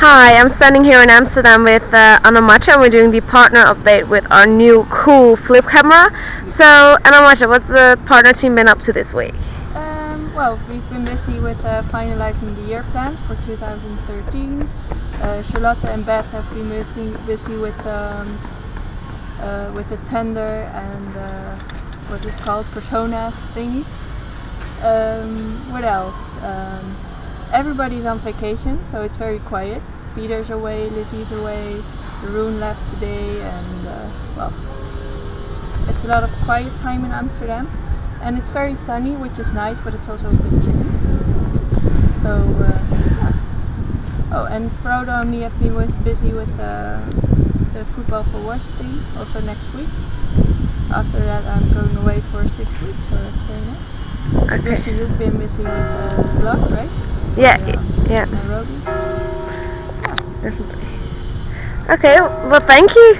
Hi, I'm standing here in Amsterdam with uh, Anna Macha and we're doing the partner update with our new cool flip camera. So, Anna Macha, what's the partner team been up to this week? Um, well, we've been busy with uh, finalizing the year plans for 2013. Uh, Charlotte and Beth have been busy, busy with um, uh, with the tender and uh, what is called personas thingies. Um, what else? Everybody's on vacation, so it's very quiet. Peter's away, Lizzie's away, Rune left today, and uh, well, it's a lot of quiet time in Amsterdam. And it's very sunny, which is nice, but it's also a bit chilly. So, uh, yeah. Oh, and Frodo and me have been with, busy with uh, the football for Wash thing, also next week. After that, I'm going away for six weeks, so that's very nice. Okay. Because you've been busy with the blog, right? Yeah, Yeah. yeah, definitely. Okay, well, thank you.